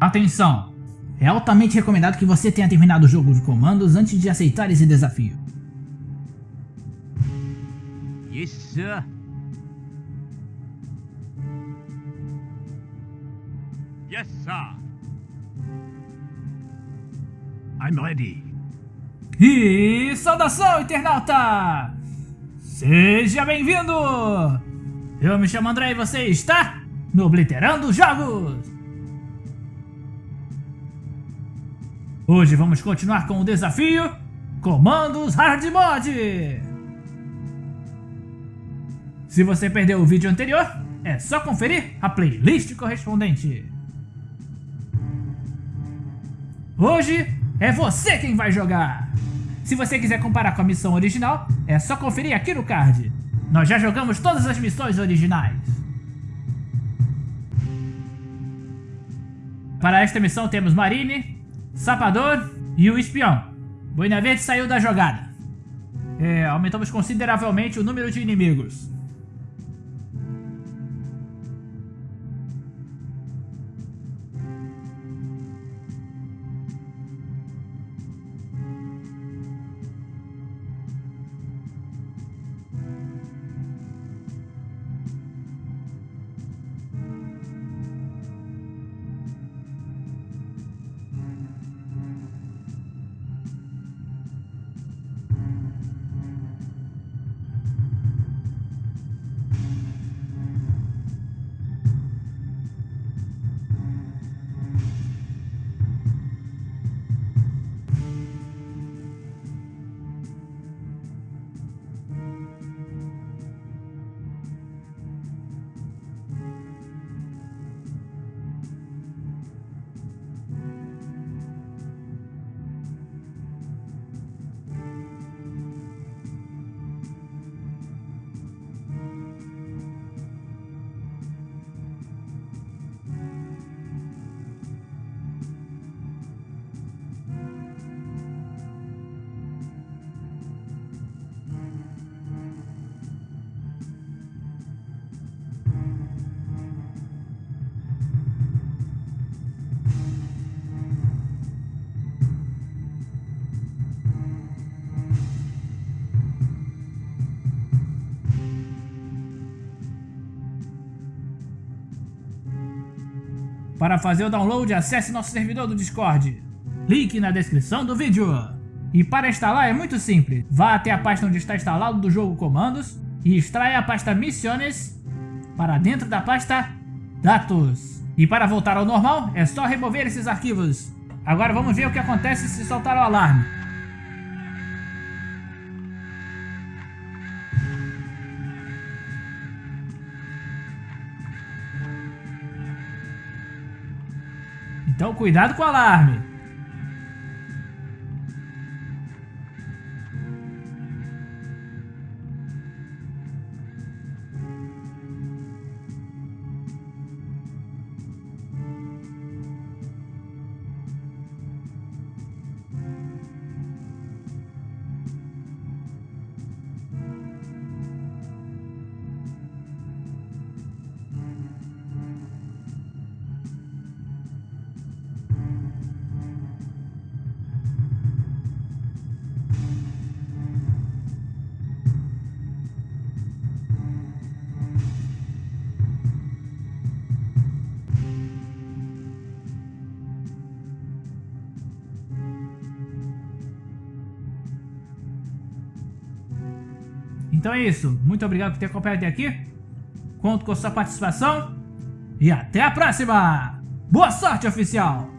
Atenção! É altamente recomendado que você tenha terminado o jogo de comandos antes de aceitar esse desafio. Yes, sir. Yes, sir. I'm ready. E saudação, internauta! Seja bem-vindo! Eu me chamo André e você está no Obliterando Jogos! Hoje vamos continuar com o desafio Comandos Hard Mod! Se você perdeu o vídeo anterior, é só conferir a playlist correspondente. Hoje é você quem vai jogar! Se você quiser comparar com a missão original, é só conferir aqui no card. Nós já jogamos todas as missões originais. Para esta missão temos Marine, Sapador e o Espião. Boina Verde saiu da jogada. É, aumentamos consideravelmente o número de inimigos. Para fazer o download, acesse nosso servidor do Discord. Link na descrição do vídeo. E para instalar é muito simples. Vá até a pasta onde está instalado do jogo comandos e extraia a pasta Missiones para dentro da pasta Dados. E para voltar ao normal, é só remover esses arquivos. Agora vamos ver o que acontece se soltar o alarme. Então cuidado com o alarme. Então é isso. Muito obrigado por ter acompanhado até aqui. Conto com sua participação. E até a próxima! Boa sorte, oficial!